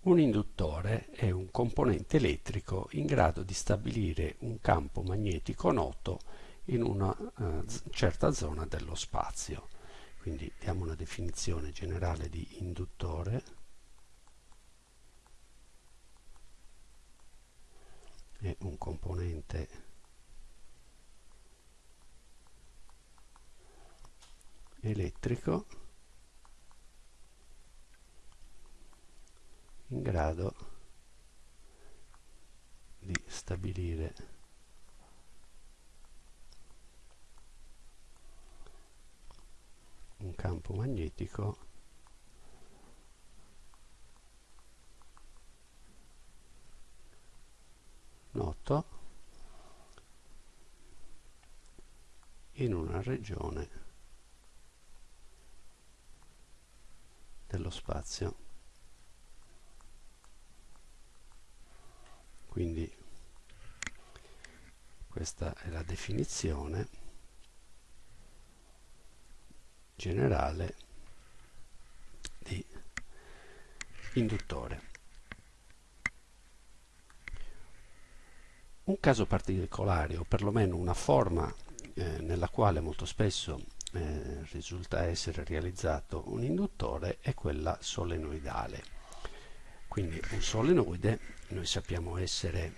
Un induttore è un componente elettrico in grado di stabilire un campo magnetico noto in una eh, certa zona dello spazio. Quindi diamo una definizione generale di induttore. È un componente elettrico in grado di stabilire. Un campo magnetico noto in una regione dello spazio quindi questa è la definizione generale di induttore. Un caso particolare o perlomeno una forma eh, nella quale molto spesso eh, risulta essere realizzato un induttore è quella solenoidale. Quindi un solenoide noi sappiamo essere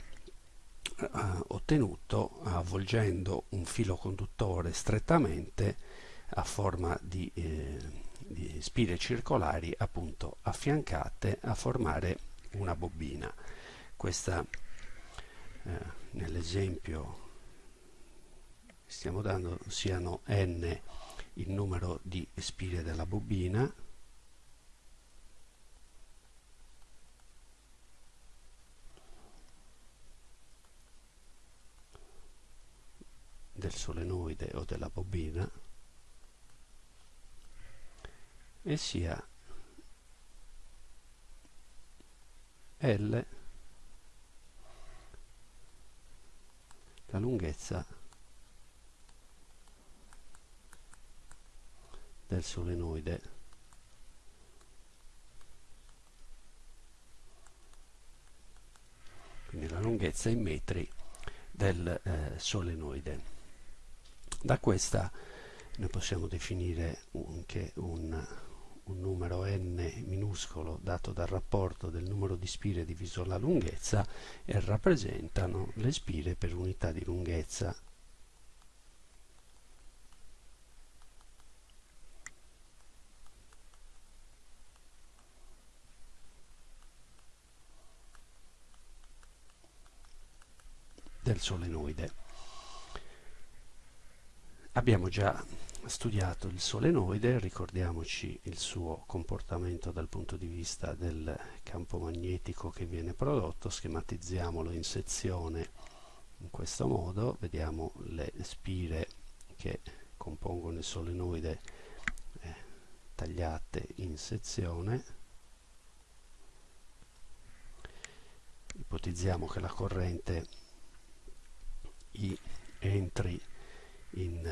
uh, ottenuto avvolgendo un filo conduttore strettamente a forma di, eh, di spire circolari appunto affiancate a formare una bobina. Questa eh, nell'esempio stiamo dando siano n il numero di spire della bobina del solenoide o della bobina e sia L la lunghezza del solenoide. Quindi la lunghezza in metri del eh, solenoide da questa noi possiamo definire anche un, un numero n minuscolo dato dal rapporto del numero di spire diviso la lunghezza e rappresentano le spire per unità di lunghezza del solenoide. Abbiamo già studiato il solenoide, ricordiamoci il suo comportamento dal punto di vista del campo magnetico che viene prodotto, schematizziamolo in sezione in questo modo, vediamo le spire che compongono il solenoide eh, tagliate in sezione, ipotizziamo che la corrente I entri in,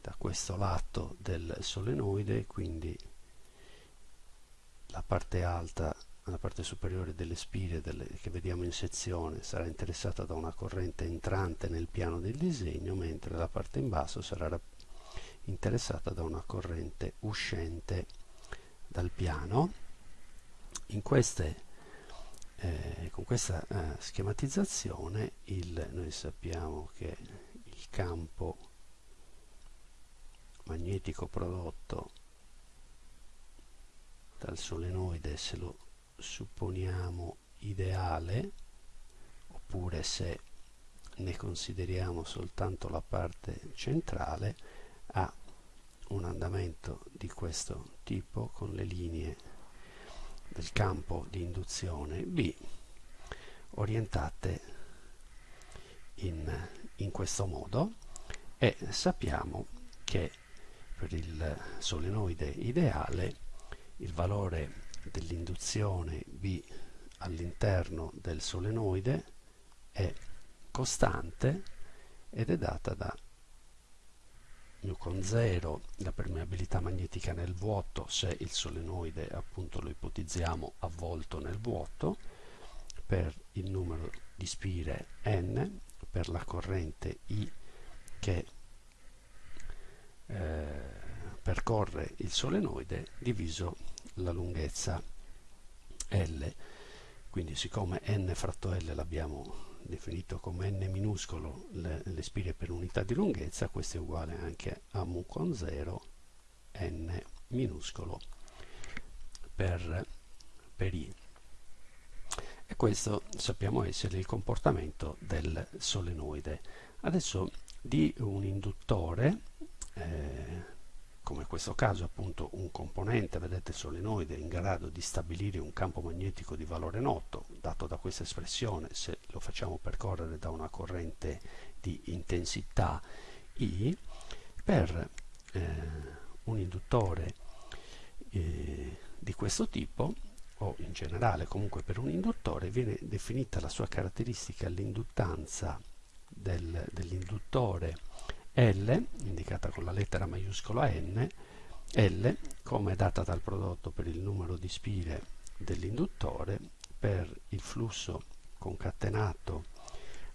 da questo lato del solenoide quindi la parte alta la parte superiore delle spire delle, che vediamo in sezione sarà interessata da una corrente entrante nel piano del disegno mentre la parte in basso sarà interessata da una corrente uscente dal piano. Queste, eh, con questa eh, schematizzazione il, noi sappiamo che il campo magnetico prodotto dal solenoide se lo supponiamo ideale oppure se ne consideriamo soltanto la parte centrale ha un andamento di questo tipo con le linee del campo di induzione B orientate in in questo modo e sappiamo che per il solenoide ideale il valore dell'induzione B all'interno del solenoide è costante ed è data da mu con 0 la permeabilità magnetica nel vuoto se il solenoide appunto lo ipotizziamo avvolto nel vuoto per il numero di spire n per la corrente I che eh, percorre il solenoide diviso la lunghezza L. Quindi siccome n fratto L l'abbiamo definito come n minuscolo le, le, spire per unità di lunghezza questo è uguale anche a mu con 0 n minuscolo per, per i e questo sappiamo essere il comportamento del solenoide. Adesso di un induttore eh, come in questo caso appunto un componente, vedete solenoide, in grado di stabilire un campo magnetico di valore noto, dato da questa espressione, se lo facciamo percorrere da una corrente di intensità I, per eh, un induttore eh, di questo tipo, o in generale comunque per un induttore, viene definita la sua caratteristica, l'induttanza del, dell'induttore L, indicata con la lettera maiuscola N, L come data dal prodotto per il numero di spire dell'induttore per il flusso concatenato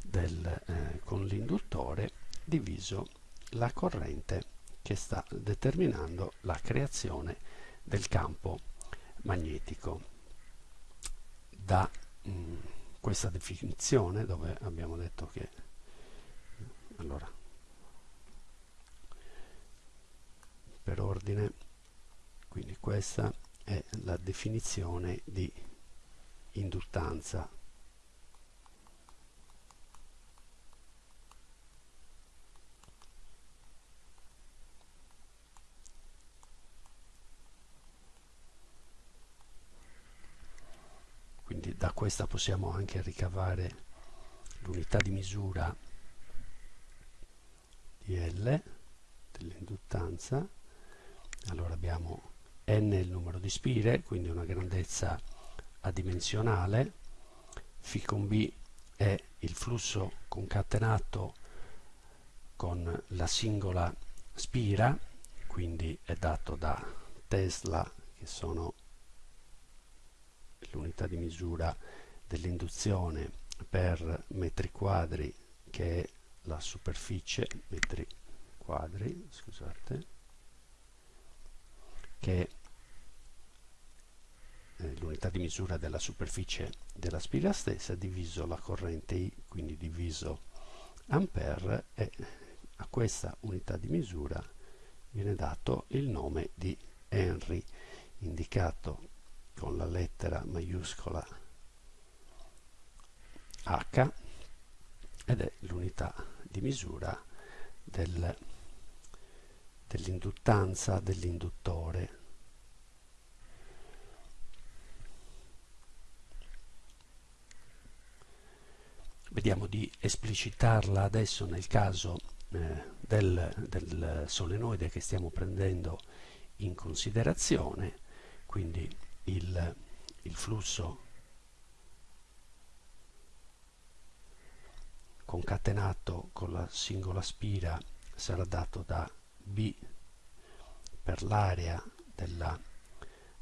del, eh, con l'induttore diviso la corrente che sta determinando la creazione del campo magnetico. Da mh, mm, questa definizione dove abbiamo detto che allora per ordine quindi questa è la definizione di induttanza quindi da questa possiamo anche ricavare l'unità di misura di L dell'induttanza. Allora abbiamo n il numero di spire quindi una grandezza adimensionale. Φ con b è il flusso concatenato con la singola spira quindi è dato da Tesla che sono l'unità di misura dell'induzione per metri quadri che è la superficie metri quadri scusate che è l'unità di misura della superficie della spira stessa diviso la corrente I, quindi diviso ampere e a questa unità di misura viene dato il nome di Henry indicato con la lettera maiuscola H ed è l'unità di misura del dell'induttanza dell'induttore. Vediamo di esplicitarla adesso nel caso eh, del, del solenoide che stiamo prendendo in considerazione, quindi il, il flusso concatenato con la singola spira sarà dato da B per l'area della,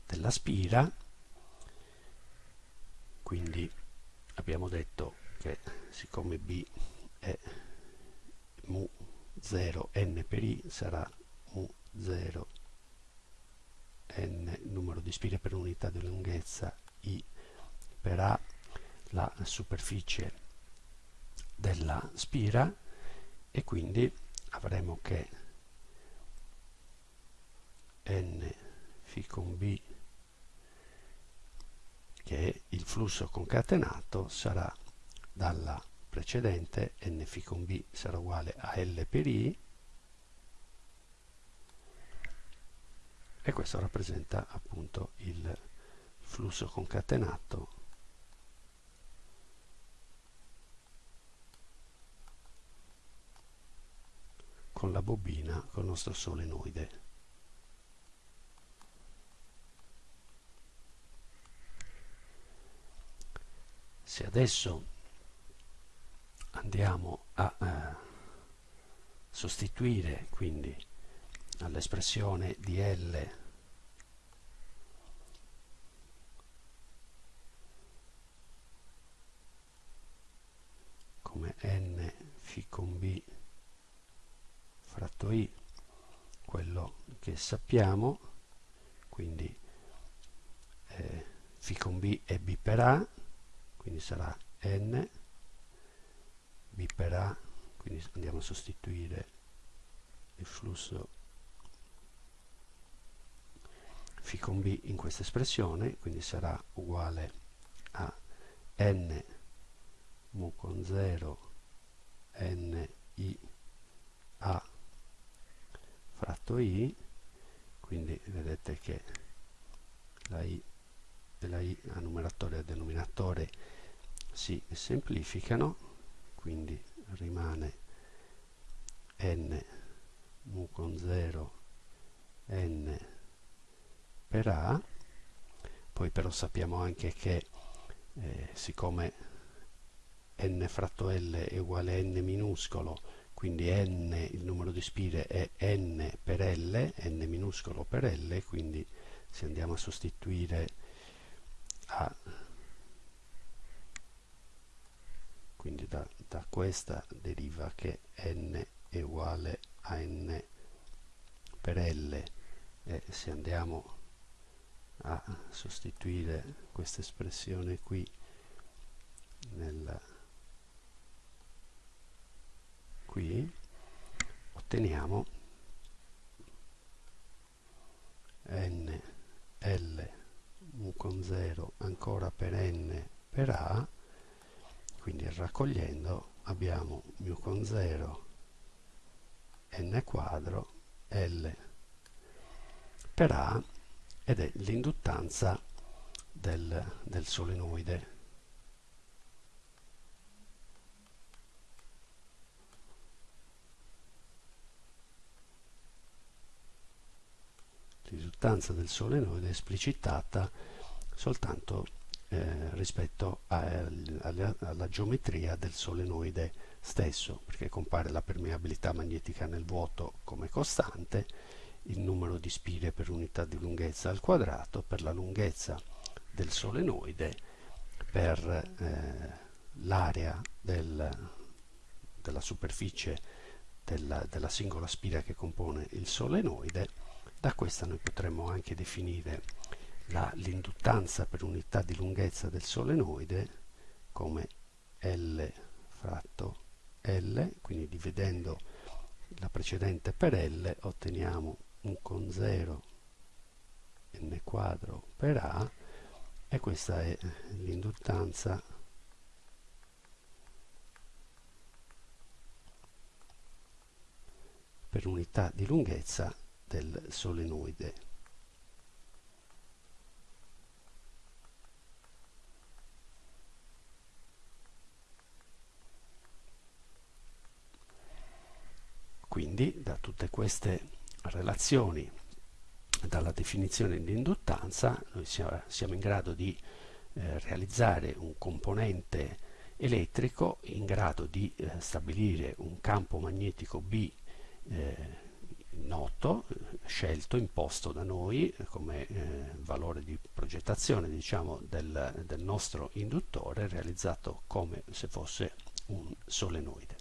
della spira. Quindi abbiamo detto che siccome B è mu 0 n per i sarà mu 0 n numero di spire per unità di lunghezza i per a la superficie della spira e quindi avremo che n φ con b che è il flusso concatenato sarà dalla precedente n φ con b sarà uguale a L per I e questo rappresenta appunto il flusso concatenato con la bobina, con il nostro solenoide. se adesso andiamo a eh, sostituire quindi all'espressione di L. Come n φ con b fratto i quello che sappiamo quindi eh, φ con b è b per a quindi sarà n b per a quindi andiamo a sostituire il flusso φ con b in questa espressione quindi sarà uguale a n mu con 0 n i a fratto i quindi vedete che la i e la i a numeratore e denominatore si semplificano quindi rimane n mu con 0 n per a poi però sappiamo anche che eh, siccome n fratto l è uguale a n minuscolo quindi n il numero di spire è n per l n minuscolo per l quindi se andiamo a sostituire a quindi da, da questa deriva che n è uguale a n per l e se andiamo a sostituire questa espressione qui nel qui otteniamo n l mu con 0 ancora per n per a quindi raccogliendo abbiamo mu con 0 n quadro L per A ed è l'induttanza del, del solenoide. L'induttanza del solenoide è esplicitata soltanto eh, rispetto a, alla, alla geometria del solenoide stesso, perché compare la permeabilità magnetica nel vuoto come costante, il numero di spire per unità di lunghezza al quadrato, per la lunghezza del solenoide, per eh, l'area del, della superficie della, della singola spira che compone il solenoide, da questa noi potremmo anche definire l'induttanza per unità di lunghezza del solenoide come L fratto L, quindi dividendo la precedente per L otteniamo un con 0 n quadro per A e questa è l'induttanza per unità di lunghezza del solenoide. Quindi da tutte queste relazioni, dalla definizione di induttanza, noi siamo in grado di eh, realizzare un componente elettrico in grado di eh, stabilire un campo magnetico B eh, noto, scelto, imposto da noi come eh, valore di progettazione diciamo, del, del nostro induttore realizzato come se fosse un solenoide.